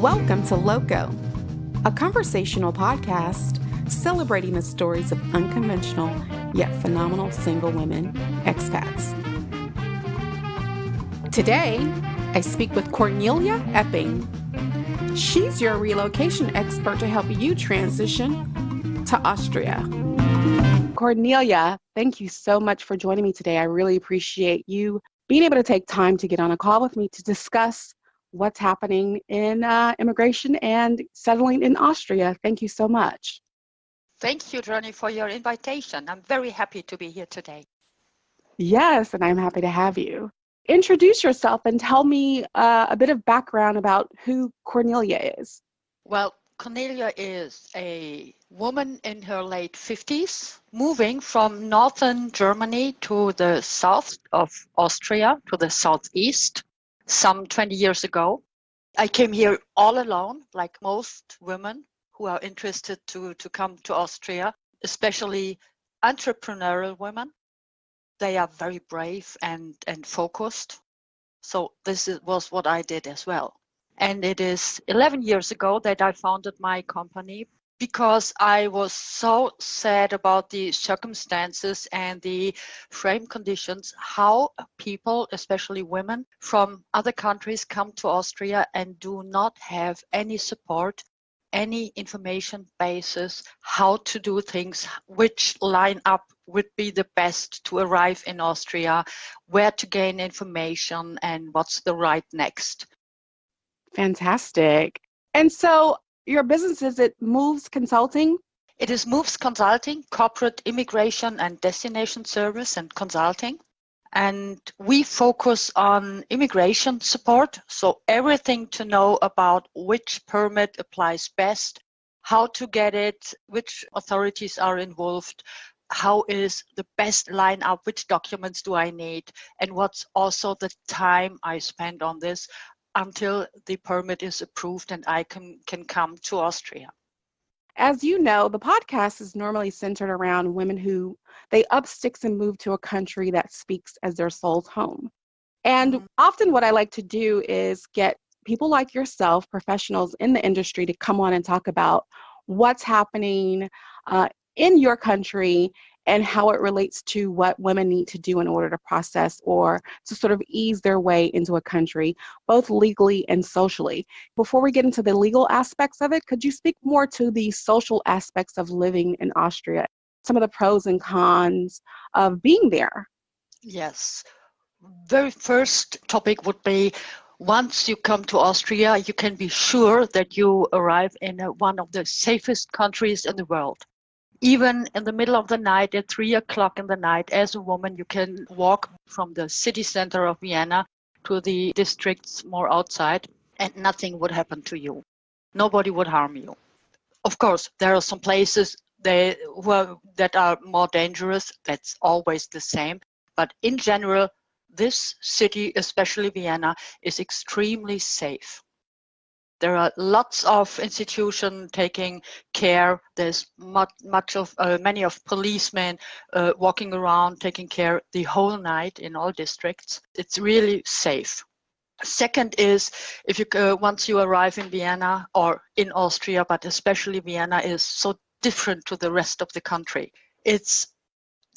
Welcome to Loco, a conversational podcast celebrating the stories of unconventional yet phenomenal single women expats. Today, I speak with Cornelia Epping. She's your relocation expert to help you transition to Austria. Cornelia, thank you so much for joining me today. I really appreciate you being able to take time to get on a call with me to discuss what's happening in uh, immigration and settling in Austria. Thank you so much. Thank you, Johnny, for your invitation. I'm very happy to be here today. Yes, and I'm happy to have you. Introduce yourself and tell me uh, a bit of background about who Cornelia is. Well, Cornelia is a woman in her late 50s, moving from northern Germany to the south of Austria, to the southeast, some 20 years ago. I came here all alone, like most women who are interested to, to come to Austria, especially entrepreneurial women. They are very brave and, and focused. So this is, was what I did as well. And it is 11 years ago that I founded my company because I was so sad about the circumstances and the frame conditions, how people, especially women from other countries, come to Austria and do not have any support, any information basis, how to do things, which line up would be the best to arrive in Austria, where to gain information, and what's the right next. Fantastic. And so your business is it Moves Consulting? It is Moves Consulting, corporate immigration and destination service and consulting. And we focus on immigration support. So everything to know about which permit applies best, how to get it, which authorities are involved, how is the best lineup, which documents do I need, and what's also the time I spend on this until the permit is approved and I can, can come to Austria. As you know, the podcast is normally centered around women who they up sticks and move to a country that speaks as their soul's home. And mm-hmm. often what I like to do is get people like yourself, professionals in the industry, to come on and talk about what's happening uh, in your country and how it relates to what women need to do in order to process or to sort of ease their way into a country, both legally and socially. Before we get into the legal aspects of it, could you speak more to the social aspects of living in Austria? Some of the pros and cons of being there. Yes. Very first topic would be once you come to Austria, you can be sure that you arrive in one of the safest countries in the world even in the middle of the night at three o'clock in the night as a woman you can walk from the city center of vienna to the districts more outside and nothing would happen to you. Nobody would harm you. Of course there are some places they, are, that are more dangerous that's always the same but in general this city especially vienna is extremely safe there are lots of institutions taking care. There's much, much of uh, many of policemen uh, walking around taking care the whole night in all districts. It's really safe. Second is if you uh, once you arrive in Vienna or in Austria, but especially Vienna is so different to the rest of the country. It's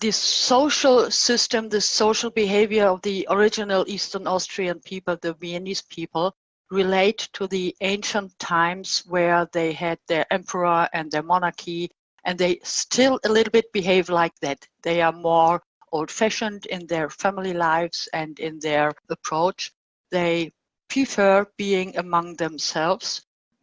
the social system, the social behavior of the original Eastern Austrian people, the Viennese people, relate to the ancient times where they had their emperor and their monarchy, and they still a little bit behave like that. They are more old fashioned in their family lives and in their approach. They prefer being among themselves.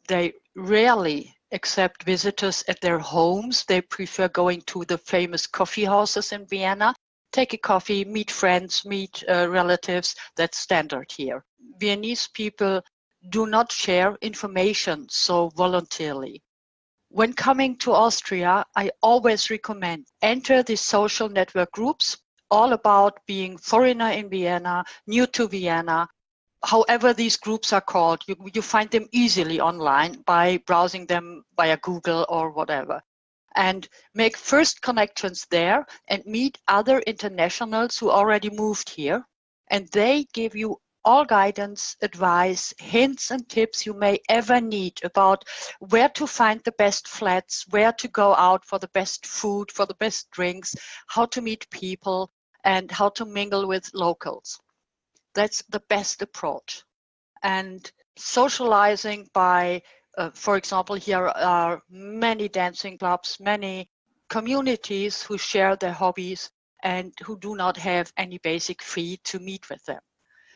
They rarely accept visitors at their homes. They prefer going to the famous coffee houses in Vienna, take a coffee, meet friends, meet uh, relatives. That's standard here. Viennese people do not share information so voluntarily. When coming to Austria, I always recommend enter the social network groups all about being foreigner in Vienna, new to Vienna, however these groups are called. You, you find them easily online by browsing them via Google or whatever. And make first connections there and meet other internationals who already moved here. And they give you all guidance, advice, hints, and tips you may ever need about where to find the best flats, where to go out for the best food, for the best drinks, how to meet people, and how to mingle with locals. That's the best approach. And socializing by, uh, for example, here are many dancing clubs, many communities who share their hobbies and who do not have any basic fee to meet with them.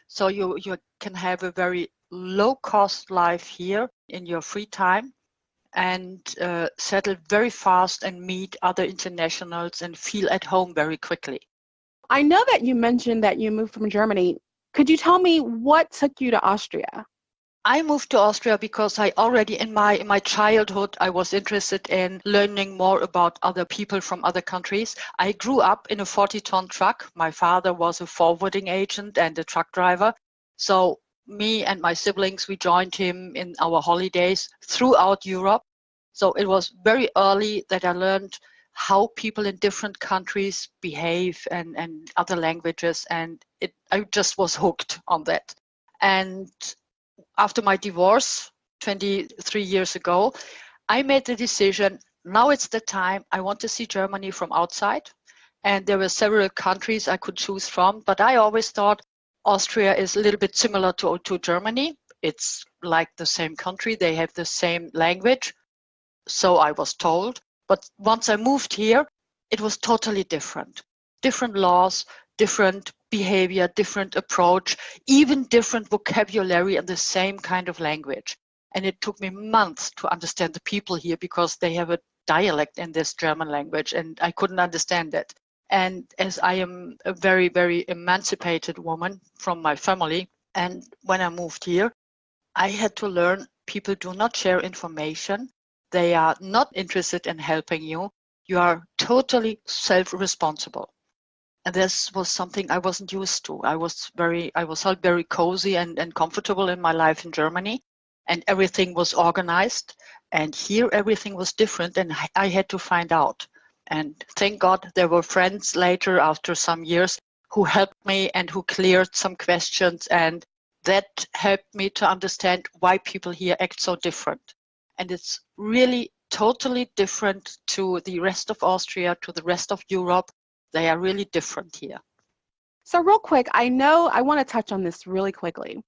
So you, you can have a very low cost life here in your free time and uh, settle very fast and meet other internationals and feel at home very quickly. I know that you mentioned that you moved from Germany. Could you tell me what took you to Austria? I moved to Austria because I already in my in my childhood I was interested in learning more about other people from other countries. I grew up in a 40 ton truck. My father was a forwarding agent and a truck driver. So me and my siblings we joined him in our holidays throughout Europe. So it was very early that I learned how people in different countries behave and, and other languages and it I just was hooked on that. And after my divorce 23 years ago, I made the decision now it's the time I want to see Germany from outside. And there were several countries I could choose from, but I always thought Austria is a little bit similar to, to Germany. It's like the same country, they have the same language. So I was told. But once I moved here, it was totally different. Different laws, different behavior, different approach, even different vocabulary and the same kind of language. And it took me months to understand the people here because they have a dialect in this German language and I couldn't understand it. And as I am a very, very emancipated woman from my family, and when I moved here, I had to learn people do not share information. They are not interested in helping you. You are totally self responsible and this was something I wasn't used to. I was very, I was felt very cozy and, and comfortable in my life in Germany, and everything was organized. And here, everything was different, and I had to find out. And thank God there were friends later, after some years, who helped me and who cleared some questions, and that helped me to understand why people here act so different. And it's really totally different to the rest of Austria, to the rest of Europe, they are really different here. So, real quick, I know I want to touch on this really quickly.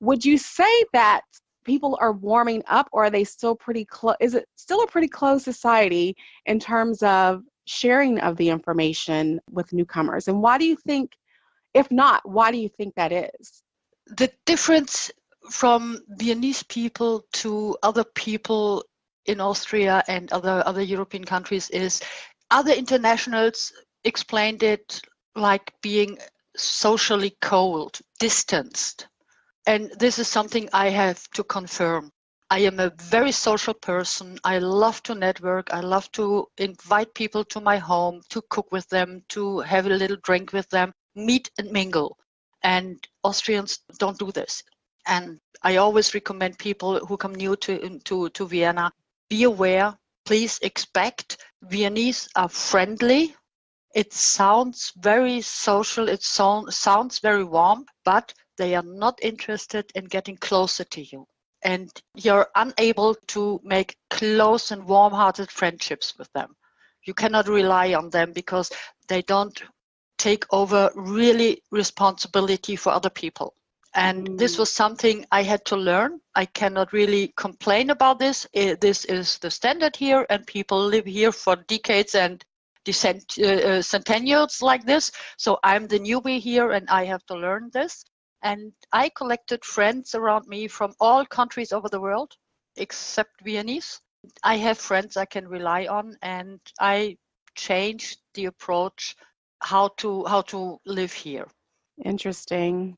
Would you say that people are warming up, or are they still pretty close? Is it still a pretty closed society in terms of sharing of the information with newcomers? And why do you think, if not, why do you think that is? The difference from Viennese people to other people in Austria and other, other European countries is other internationals explained it like being socially cold, distanced. And this is something I have to confirm. I am a very social person. I love to network. I love to invite people to my home, to cook with them, to have a little drink with them, meet and mingle. And Austrians don't do this. And I always recommend people who come new to, to, to Vienna, be aware, please expect Viennese are friendly, it sounds very social, it so, sounds very warm, but they are not interested in getting closer to you. And you're unable to make close and warm hearted friendships with them. You cannot rely on them because they don't take over really responsibility for other people. And mm. this was something I had to learn. I cannot really complain about this. This is the standard here, and people live here for decades and descent, uh, uh, centennials like this. So I'm the newbie here and I have to learn this. And I collected friends around me from all countries over the world, except Viennese. I have friends I can rely on and I changed the approach how to how to live here. Interesting.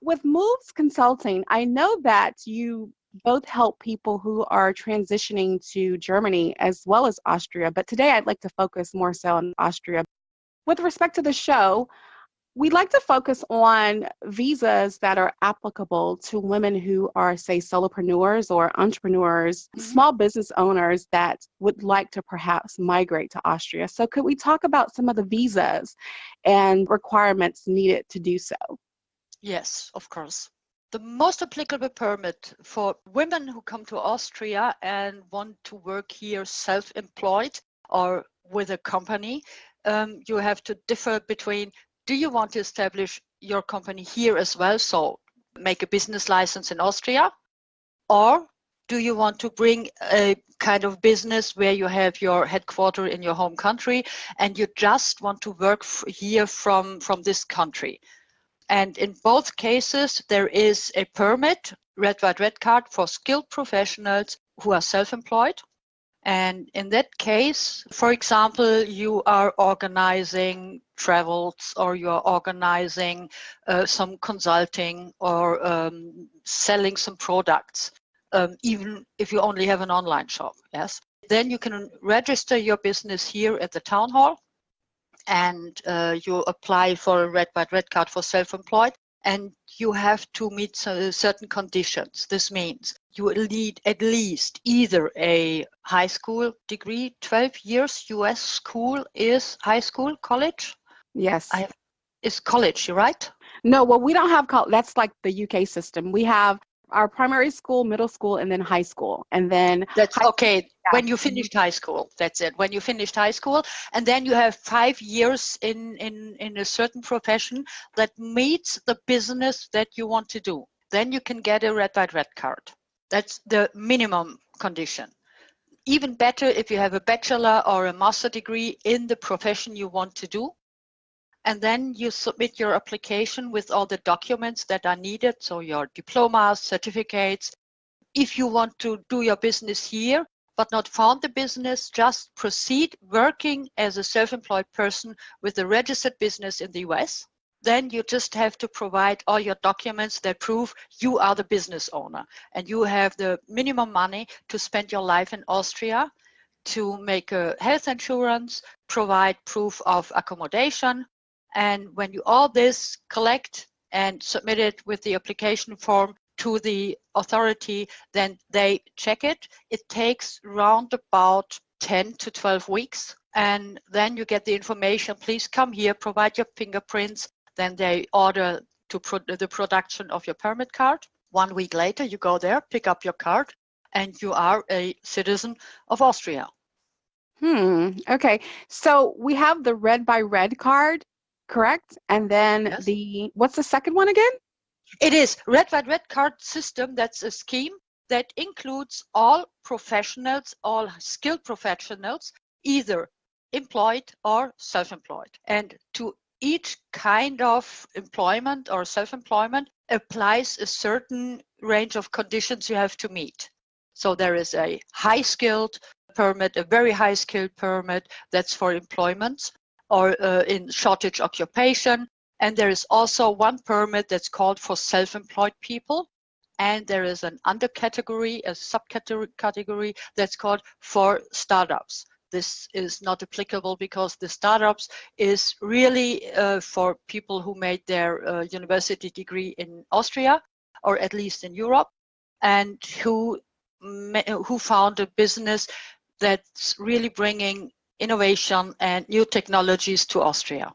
With Moves Consulting, I know that you both help people who are transitioning to Germany as well as Austria, but today I'd like to focus more so on Austria. With respect to the show, we'd like to focus on visas that are applicable to women who are, say, solopreneurs or entrepreneurs, mm-hmm. small business owners that would like to perhaps migrate to Austria. So, could we talk about some of the visas and requirements needed to do so? Yes, of course. The most applicable permit for women who come to Austria and want to work here self employed or with a company, um, you have to differ between do you want to establish your company here as well? So make a business license in Austria, or do you want to bring a kind of business where you have your headquarter in your home country and you just want to work here from from this country and in both cases there is a permit red white red card for skilled professionals who are self-employed and in that case for example you are organizing travels or you are organizing uh, some consulting or um, selling some products um, even if you only have an online shop, yes. Then you can register your business here at the town hall and uh, you apply for a red white red card for self-employed and you have to meet certain conditions. This means you need at least either a high school degree, 12 years US school is high school, college? Yes. I have, is college, You're right? No, well, we don't have college. That's like the UK system. We have our primary school, middle school, and then high school. And then that's okay. Yeah. When you finished high school, that's it. When you finished high school, and then you have five years in in in a certain profession that meets the business that you want to do. Then you can get a red white red card. That's the minimum condition. Even better if you have a bachelor or a master degree in the profession you want to do and then you submit your application with all the documents that are needed, so your diplomas, certificates. If you want to do your business here, but not found the business, just proceed working as a self-employed person with a registered business in the US. Then you just have to provide all your documents that prove you are the business owner and you have the minimum money to spend your life in Austria to make a health insurance, provide proof of accommodation, and when you all this collect and submit it with the application form to the authority, then they check it. It takes round about 10 to 12 weeks. And then you get the information, please come here, provide your fingerprints. Then they order to pro the production of your permit card. One week later, you go there, pick up your card, and you are a citizen of Austria. Hmm. Okay. So we have the red by red card correct? And then yes. the, what's the second one again? It is Red White Red Card system. That's a scheme that includes all professionals, all skilled professionals, either employed or self-employed. And to each kind of employment or self-employment applies a certain range of conditions you have to meet. So there is a high skilled permit, a very high skilled permit that's for employment or uh, in shortage occupation. And there is also one permit that's called for self-employed people. And there is an undercategory, a subcategory category that's called for startups. This is not applicable because the startups is really uh, for people who made their uh, university degree in Austria or at least in Europe and who who found a business that's really bringing innovation and new technologies to Austria.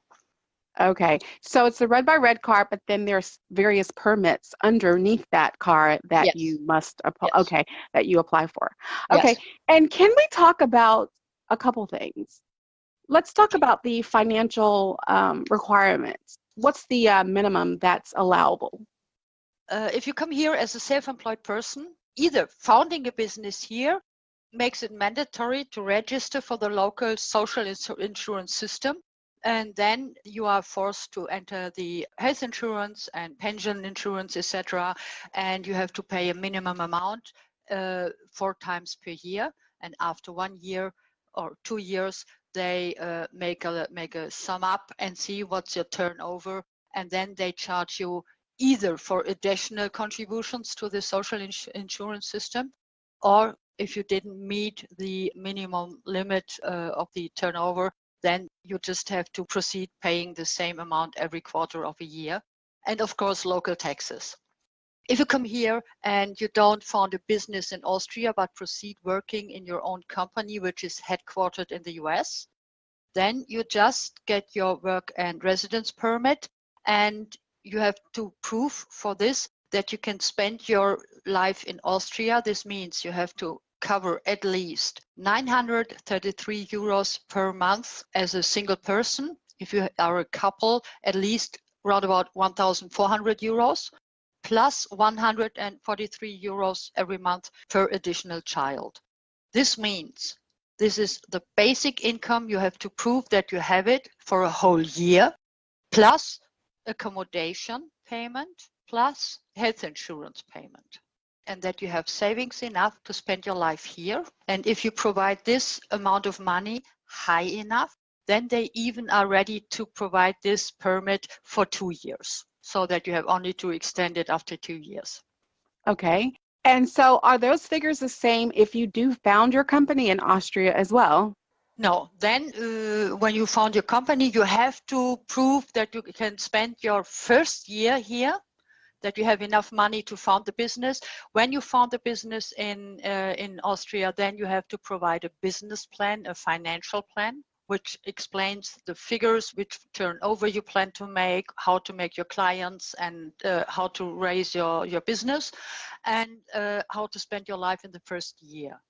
Okay, so it's the red by red card, but then there's various permits underneath that card that yes. you must apply. Yes. Okay, that you apply for. Okay, yes. and can we talk about a couple things? Let's talk about the financial um, requirements. What's the uh, minimum that's allowable? Uh, if you come here as a self-employed person, either founding a business here makes it mandatory to register for the local social insurance system. And then you are forced to enter the health insurance and pension insurance, etc. And you have to pay a minimum amount uh, four times per year. And after one year or two years, they uh, make a make a sum up and see what's your turnover, and then they charge you either for additional contributions to the social ins insurance system or if you didn't meet the minimum limit uh, of the turnover, then you just have to proceed paying the same amount every quarter of a year. And of course, local taxes. If you come here and you don't found a business in Austria, but proceed working in your own company, which is headquartered in the US, then you just get your work and residence permit and you have to prove for this that you can spend your life in Austria. This means you have to cover at least 933 euros per month as a single person. If you are a couple, at least around about 1,400 euros plus 143 euros every month per additional child. This means this is the basic income. You have to prove that you have it for a whole year, plus accommodation payment, plus health insurance payment. And that you have savings enough to spend your life here. And if you provide this amount of money high enough, then they even are ready to provide this permit for two years so that you have only to extend it after two years. Okay. And so are those figures the same if you do found your company in Austria as well? No, then uh, when you found your company, you have to prove that you can spend your first year here, that you have enough money to found the business. When you found the business in, uh, in Austria, then you have to provide a business plan, a financial plan which explains the figures, which turnover you plan to make, how to make your clients, and uh, how to raise your, your business, and uh, how to spend your life in the first year.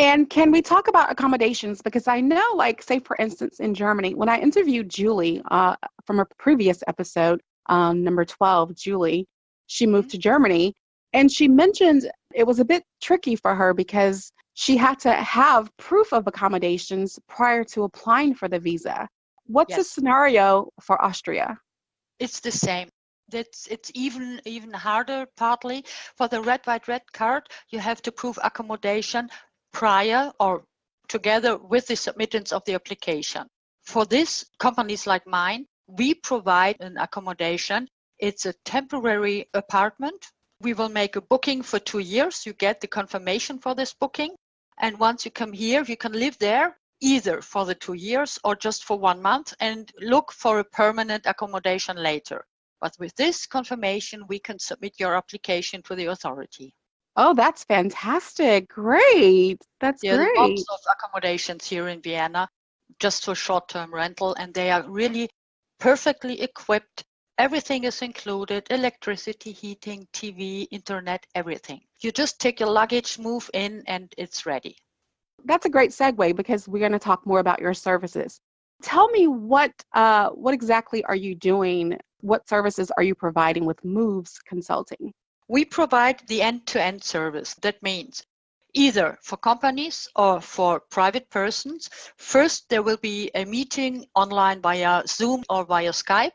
And can we talk about accommodations? Because I know, like, say, for instance, in Germany, when I interviewed Julie uh, from a previous episode, um, number 12, Julie, she moved mm-hmm. to Germany and she mentioned it was a bit tricky for her because she had to have proof of accommodations prior to applying for the visa. What's yes. the scenario for Austria? It's the same. It's, it's even even harder partly for the red white red card you have to prove accommodation prior or together with the submittance of the application for this companies like mine we provide an accommodation it's a temporary apartment we will make a booking for two years you get the confirmation for this booking and once you come here, you can live there either for the two years or just for one month and look for a permanent accommodation later. But with this confirmation, we can submit your application to the authority. Oh, that's fantastic. Great. That's there great. There are lots of accommodations here in Vienna just for short-term rental, and they are really perfectly equipped Everything is included electricity, heating, TV, internet, everything. You just take your luggage, move in, and it's ready. That's a great segue because we're going to talk more about your services. Tell me what uh, what exactly are you doing? What services are you providing with Moves Consulting? We provide the end-to-end service. That means either for companies or for private persons. First, there will be a meeting online via Zoom or via Skype.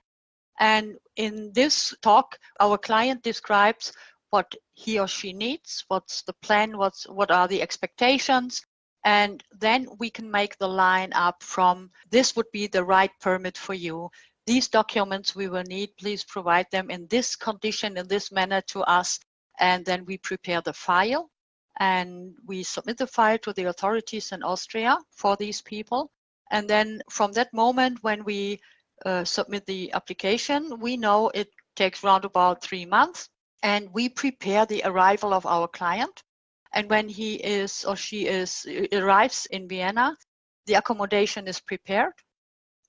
And in this talk, our client describes what he or she needs, what's the plan, what's what are the expectations, and then we can make the line up from this would be the right permit for you. These documents we will need, please provide them in this condition, in this manner to us, and then we prepare the file and we submit the file to the authorities in Austria for these people. And then from that moment when we uh, submit the application. We know it takes around about three months and we prepare the arrival of our client. And when he is or she is arrives in Vienna, the accommodation is prepared.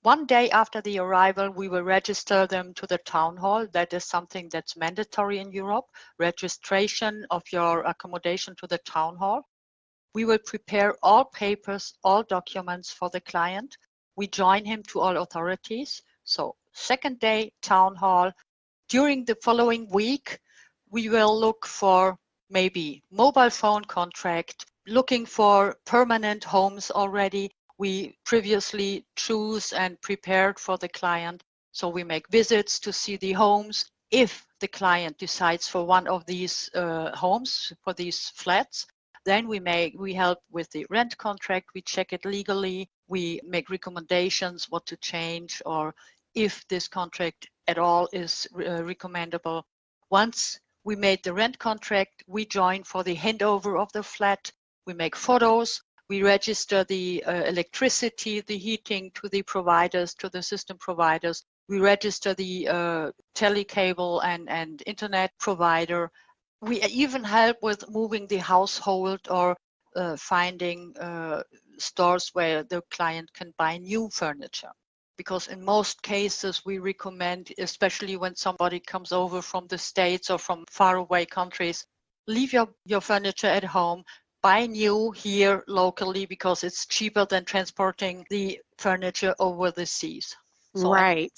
One day after the arrival, we will register them to the town hall. That is something that's mandatory in Europe, registration of your accommodation to the town hall. We will prepare all papers, all documents for the client we join him to all authorities. So second day, town hall. During the following week, we will look for maybe mobile phone contract, looking for permanent homes already. We previously choose and prepared for the client. So we make visits to see the homes. If the client decides for one of these uh, homes, for these flats, then we make we help with the rent contract. We check it legally we make recommendations what to change or if this contract at all is uh, recommendable. Once we made the rent contract, we join for the handover of the flat. We make photos. We register the uh, electricity, the heating to the providers, to the system providers. We register the uh, telecable and, and internet provider. We even help with moving the household or uh, finding uh, stores where the client can buy new furniture. because in most cases we recommend, especially when somebody comes over from the States or from faraway countries, leave your, your furniture at home, buy new here locally because it's cheaper than transporting the furniture over the seas. So right.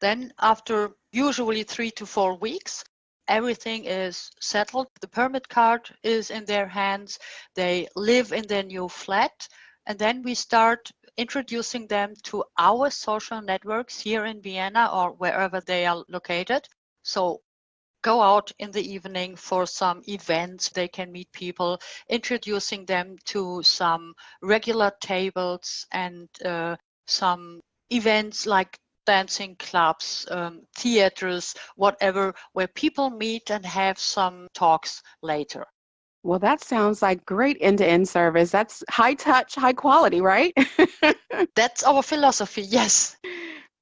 Then after usually three to four weeks, everything is settled. The permit card is in their hands. They live in their new flat. And then we start introducing them to our social networks here in Vienna or wherever they are located. So go out in the evening for some events. They can meet people, introducing them to some regular tables and uh, some events like dancing clubs, um, theaters, whatever, where people meet and have some talks later. Well, that sounds like great end to end service. That's high touch, high quality, right? That's our philosophy, yes.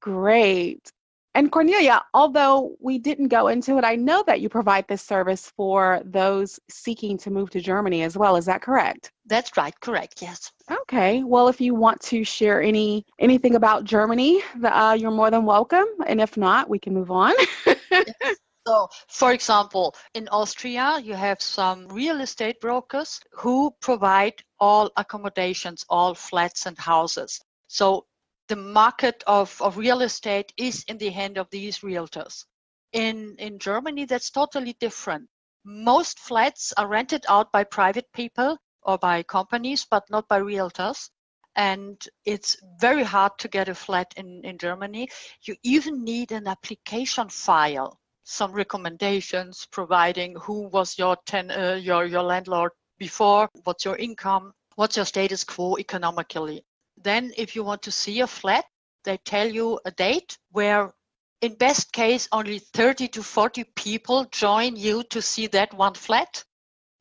Great. And Cornelia, although we didn't go into it, I know that you provide this service for those seeking to move to Germany as well. Is that correct? That's right, correct, yes. Okay. Well, if you want to share any anything about Germany, uh, you're more than welcome. And if not, we can move on. yes. So, for example, in Austria, you have some real estate brokers who provide all accommodations, all flats and houses. So the market of, of real estate is in the hand of these realtors. In, in Germany, that's totally different. Most flats are rented out by private people or by companies, but not by realtors. And it's very hard to get a flat in, in Germany. You even need an application file, some recommendations providing who was your, ten, uh, your, your landlord before, what's your income, what's your status quo economically. Then if you want to see a flat, they tell you a date where in best case only 30 to 40 people join you to see that one flat.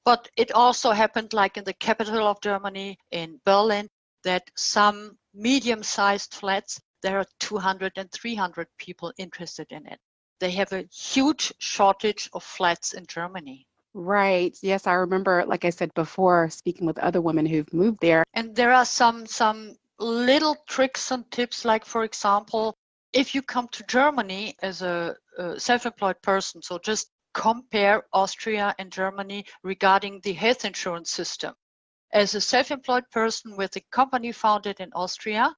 But it also happened like in the capital of Germany, in Berlin, that some medium-sized flats, there are 200 and 300 people interested in it. They have a huge shortage of flats in Germany. Right. Yes, I remember, like I said before, speaking with other women who've moved there. And there are some some little tricks and tips like for example if you come to germany as a, a self-employed person so just compare austria and germany regarding the health insurance system. As a self-employed person with a company founded in austria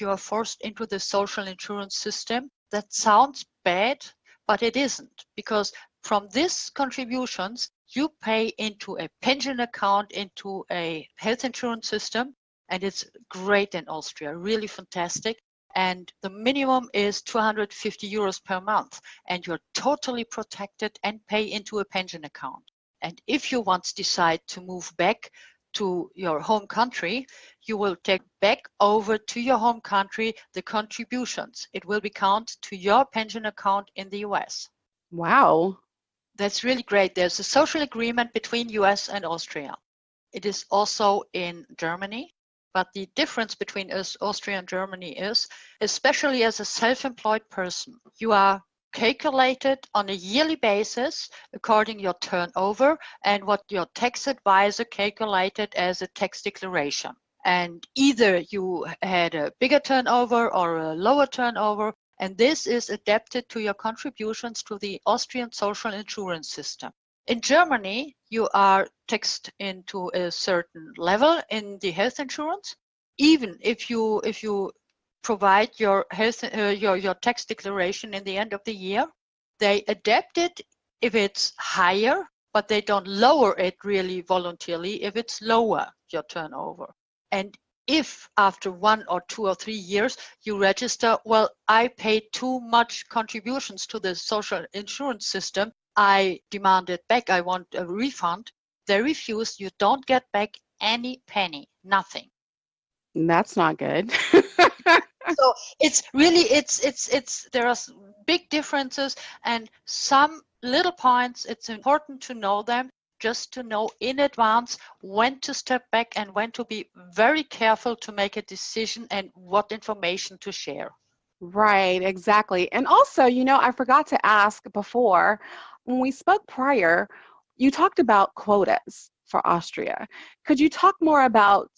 you are forced into the social insurance system. That sounds bad but it isn't because from these contributions you pay into a pension account into a health insurance system and it's great in Austria, really fantastic. And the minimum is 250 euros per month, and you're totally protected and pay into a pension account. And if you once decide to move back to your home country, you will take back over to your home country the contributions. It will be counted to your pension account in the US. Wow. That's really great. There's a social agreement between US and Austria. It is also in Germany but the difference between us, Austria and Germany is, especially as a self-employed person, you are calculated on a yearly basis according your turnover and what your tax advisor calculated as a tax declaration. And either you had a bigger turnover or a lower turnover, and this is adapted to your contributions to the Austrian social insurance system. In Germany, you are taxed into a certain level in the health insurance. Even if you if you provide your health uh, your your tax declaration in the end of the year, they adapt it if it's higher, but they don't lower it really voluntarily if it's lower your turnover. And if after one or two or three years you register, well, I paid too much contributions to the social insurance system, I demanded back, I want a refund. They refused, you don't get back any penny, nothing. That's not good. so it's really it's it's it's there are big differences and some little points it's important to know them just to know in advance when to step back and when to be very careful to make a decision and what information to share right exactly and also you know i forgot to ask before when we spoke prior, you talked about quotas for Austria. Could you talk more about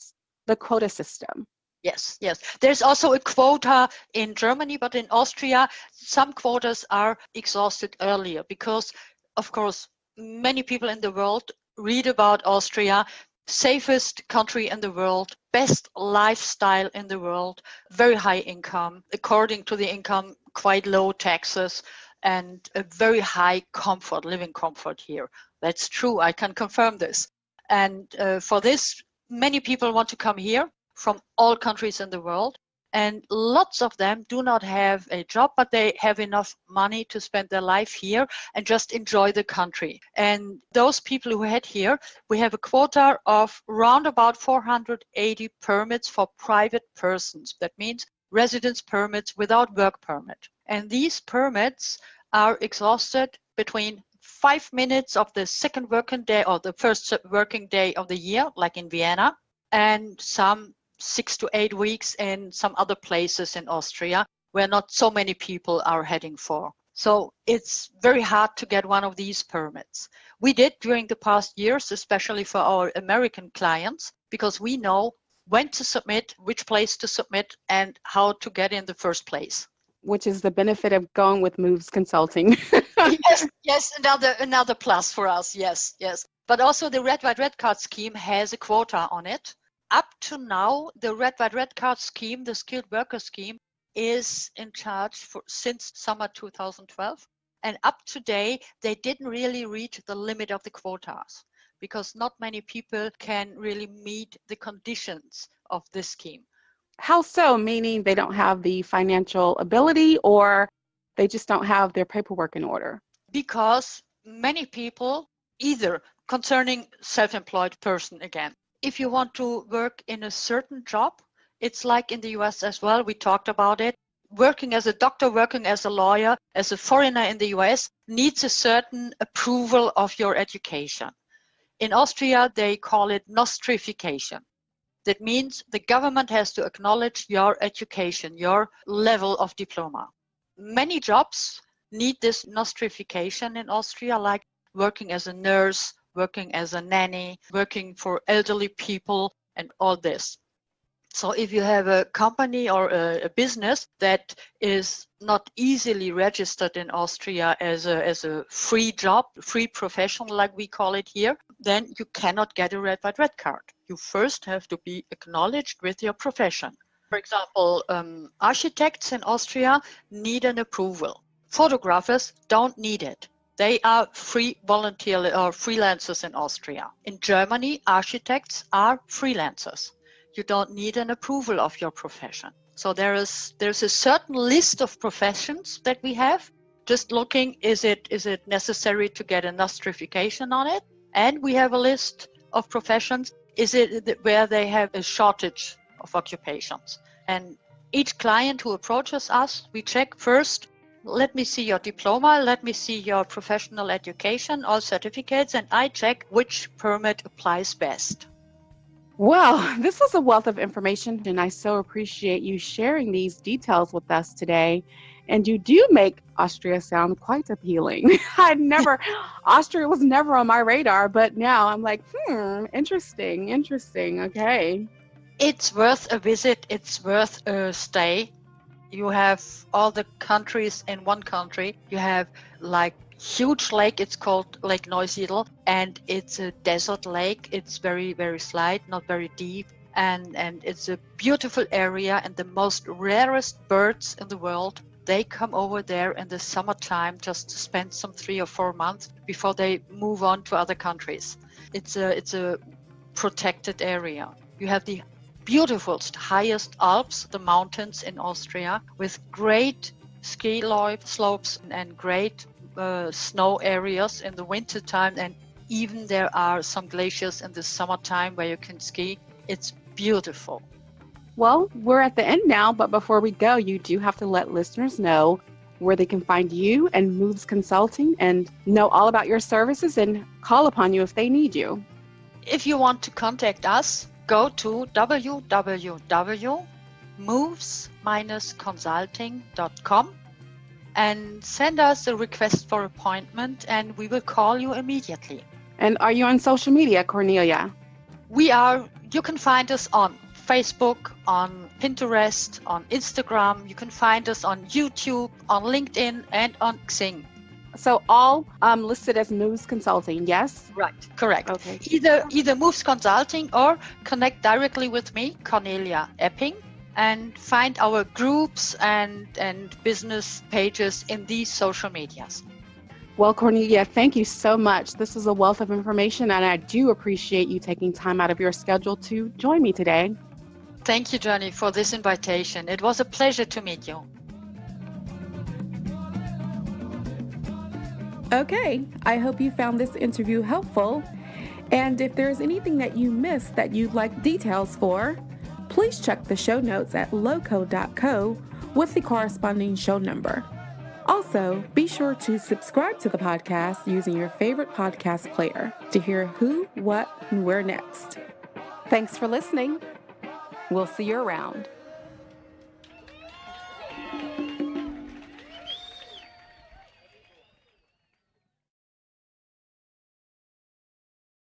the quota system? Yes, yes. There's also a quota in Germany, but in Austria, some quotas are exhausted earlier because, of course, many people in the world read about Austria, safest country in the world, best lifestyle in the world, very high income, according to the income, quite low taxes, and a very high comfort, living comfort here. That's true, I can confirm this. And uh, for this, many people want to come here from all countries in the world and lots of them do not have a job but they have enough money to spend their life here and just enjoy the country. And those people who head here we have a quota of round about 480 permits for private persons. That means residence permits without work permit. And these permits are exhausted between five minutes of the second working day or the first working day of the year like in vienna and some six to eight weeks in some other places in Austria where not so many people are heading for. So it's very hard to get one of these permits. We did during the past years, especially for our American clients, because we know when to submit, which place to submit, and how to get in the first place. Which is the benefit of going with Moves Consulting. yes, yes, another another plus for us. Yes, yes. But also the Red White Red Card scheme has a quota on it up to now, the Red White Red Card scheme, the skilled worker scheme, is in charge for since summer 2012. And up to date, they didn't really reach the limit of the quotas because not many people can really meet the conditions of this scheme. How so? Meaning they don't have the financial ability or they just don't have their paperwork in order? Because many people, either concerning self-employed person again, if you want to work in a certain job, it's like in the US as well, we talked about it. Working as a doctor, working as a lawyer, as a foreigner in the US needs a certain approval of your education. In Austria, they call it nostrification. That means the government has to acknowledge your education, your level of diploma. Many jobs need this nostrification in Austria, like working as a nurse, working as a nanny, working for elderly people, and all this. So if you have a company or a, a, business that is not easily registered in Austria as a, as a free job, free professional like we call it here, then you cannot get a red white red card. You first have to be acknowledged with your profession. For example, um, architects in Austria need an approval. Photographers don't need it. They are free volunteer or freelancers in Austria. In Germany, architects are freelancers. You don't need an approval of your profession. So there is there's a certain list of professions that we have. Just looking, is it is it necessary to get a nostrification on it? And we have a list of professions. Is it where they have a shortage of occupations? And each client who approaches us, we check first let me see your diploma, let me see your professional education, all certificates, and I check which permit applies best. Well, this is a wealth of information, and I so appreciate you sharing these details with us today. And you do make Austria sound quite appealing. I never, Austria was never on my radar, but now I'm like, hmm, interesting, interesting. Okay. It's worth a visit, it's worth a stay you have all the countries in one country. You have like huge lake. It's called Lake Neusiedl, and it's a desert lake. It's very very slight, not very deep, and and it's a beautiful area. And the most rarest birds in the world they come over there in the summertime just to spend some three or four months before they move on to other countries. It's a it's a protected area. You have the beautiful highest Alps, the mountains in Austria, with great ski slopes and great uh, snow areas in the winter time. And even there are some glaciers in the summertime where you can ski. It's beautiful. Well, we're at the end now, but before we go, you do have to let listeners know where they can find you and Moves Consulting and know all about your services and call upon you if they need you. If you want to contact us, go to www.moves-consulting.com and send us a request for appointment and we will call you immediately. And are you on social media, Cornelia? We are, you can find us on Facebook, on Pinterest, on Instagram. You can find us on YouTube, on LinkedIn, and on Xing. So all um, listed as Moves Consulting, yes? Right, correct. Okay. Either either Moves Consulting or connect directly with me, Cornelia Epping, and find our groups and and business pages in these social medias. Well, Cornelia, thank you so much. This is a wealth of information, and I do appreciate you taking time out of your schedule to join me today. Thank you, Johnny, for this invitation. It was a pleasure to meet you. Okay, I hope you found this interview helpful. And if there's anything that you missed that you'd like details for, please check the show notes at loco.co with the corresponding show number. Also, be sure to subscribe to the podcast using your favorite podcast player to hear who, what, and where next. Thanks for listening. We'll see you around.